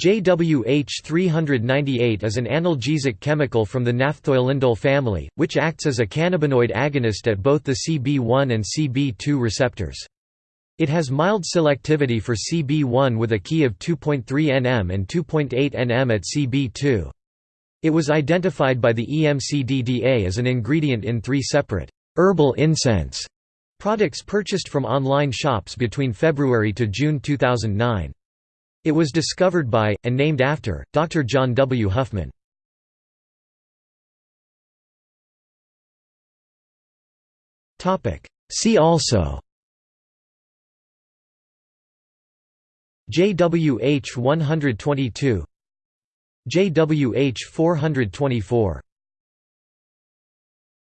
JWH 398 is an analgesic chemical from the naphthoylindole family, which acts as a cannabinoid agonist at both the CB1 and CB2 receptors. It has mild selectivity for CB1 with a Ki of 2.3 nm and 2.8 nm at CB2. It was identified by the EMCDDA as an ingredient in three separate herbal incense products purchased from online shops between February to June 2009. It was discovered by, and named after, Dr. John W. Huffman. See also JWH 122 JWH 424